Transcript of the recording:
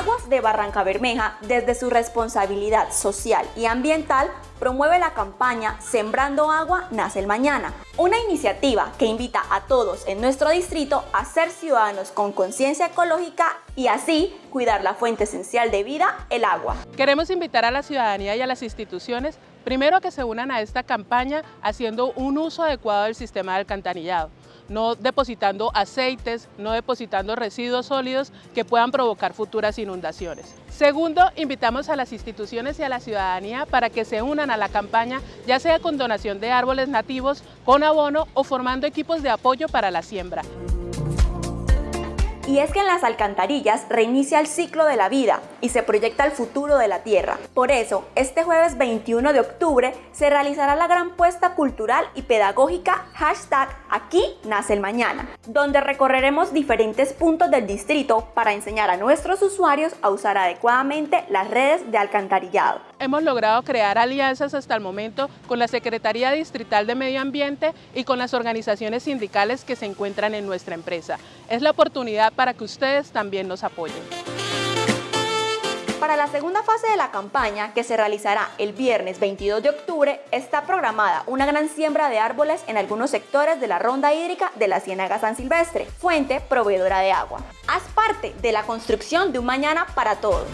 Aguas de Barranca Bermeja, desde su responsabilidad social y ambiental, promueve la campaña Sembrando Agua Nace el Mañana, una iniciativa que invita a todos en nuestro distrito a ser ciudadanos con conciencia ecológica y así cuidar la fuente esencial de vida, el agua. Queremos invitar a la ciudadanía y a las instituciones primero que se unan a esta campaña haciendo un uso adecuado del sistema de alcantarillado no depositando aceites, no depositando residuos sólidos que puedan provocar futuras inundaciones. Segundo, invitamos a las instituciones y a la ciudadanía para que se unan a la campaña, ya sea con donación de árboles nativos, con abono o formando equipos de apoyo para la siembra. Y es que en las alcantarillas reinicia el ciclo de la vida y se proyecta el futuro de la Tierra. Por eso, este jueves 21 de octubre se realizará la gran puesta cultural y pedagógica hashtag Aquí nace el mañana, donde recorreremos diferentes puntos del distrito para enseñar a nuestros usuarios a usar adecuadamente las redes de alcantarillado. Hemos logrado crear alianzas hasta el momento con la Secretaría Distrital de Medio Ambiente y con las organizaciones sindicales que se encuentran en nuestra empresa. Es la oportunidad para que ustedes también nos apoyen. Para la segunda fase de la campaña, que se realizará el viernes 22 de octubre, está programada una gran siembra de árboles en algunos sectores de la ronda hídrica de la Ciénaga San Silvestre, fuente proveedora de agua. Haz parte de la construcción de un mañana para todos.